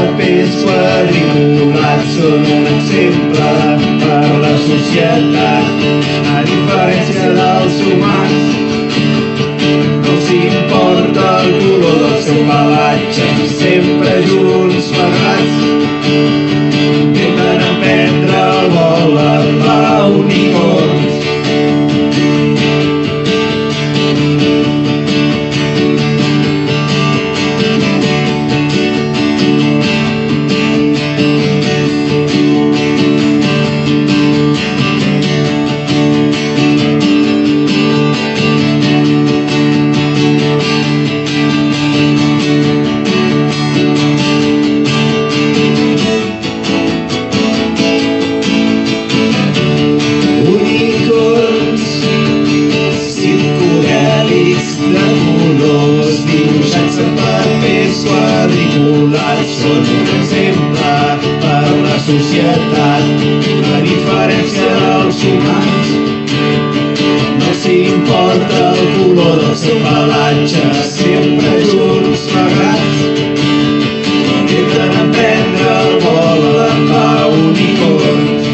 papers quadriculats són un exemple per la societat. A diferència dels humans, no els importa el color del seu pelatge, sempre són un exemple per la societat a diferència dels humans. No els importa el color del seu pelatge sempre junts plegats intenten aprendre el vol amb la unicorns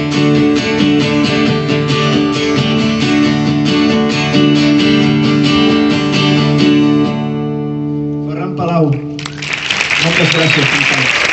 Ferran Palau. Muchas gracias.